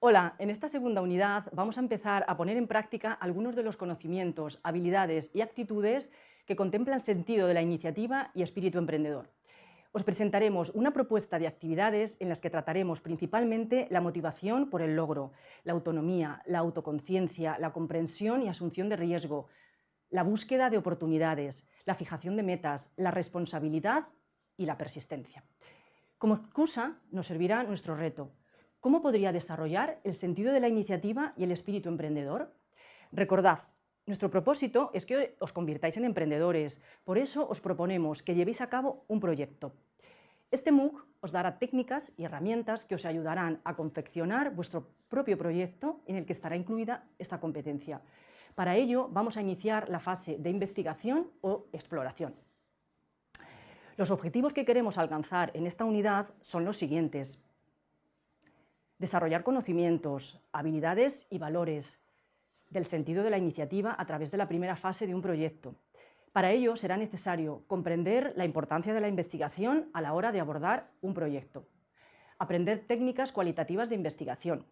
Hola, en esta segunda unidad vamos a empezar a poner en práctica algunos de los conocimientos, habilidades y actitudes que contemplan sentido de la iniciativa y espíritu emprendedor. Os presentaremos una propuesta de actividades en las que trataremos principalmente la motivación por el logro, la autonomía, la autoconciencia, la comprensión y asunción de riesgo, la búsqueda de oportunidades, la fijación de metas, la responsabilidad y la persistencia. Como excusa nos servirá nuestro reto, ¿Cómo podría desarrollar el sentido de la iniciativa y el espíritu emprendedor? Recordad, nuestro propósito es que os convirtáis en emprendedores, por eso os proponemos que llevéis a cabo un proyecto. Este MOOC os dará técnicas y herramientas que os ayudarán a confeccionar vuestro propio proyecto en el que estará incluida esta competencia. Para ello vamos a iniciar la fase de investigación o exploración. Los objetivos que queremos alcanzar en esta unidad son los siguientes. Desarrollar conocimientos, habilidades y valores del sentido de la iniciativa a través de la primera fase de un proyecto. Para ello será necesario comprender la importancia de la investigación a la hora de abordar un proyecto, aprender técnicas cualitativas de investigación,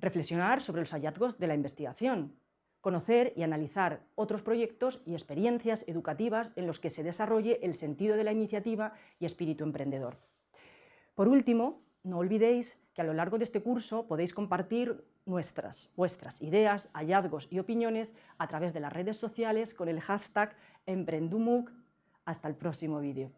reflexionar sobre los hallazgos de la investigación, conocer y analizar otros proyectos y experiencias educativas en los que se desarrolle el sentido de la iniciativa y espíritu emprendedor. Por último, no olvidéis que a lo largo de este curso podéis compartir nuestras, vuestras ideas, hallazgos y opiniones a través de las redes sociales con el hashtag Emprendumuc. Hasta el próximo vídeo.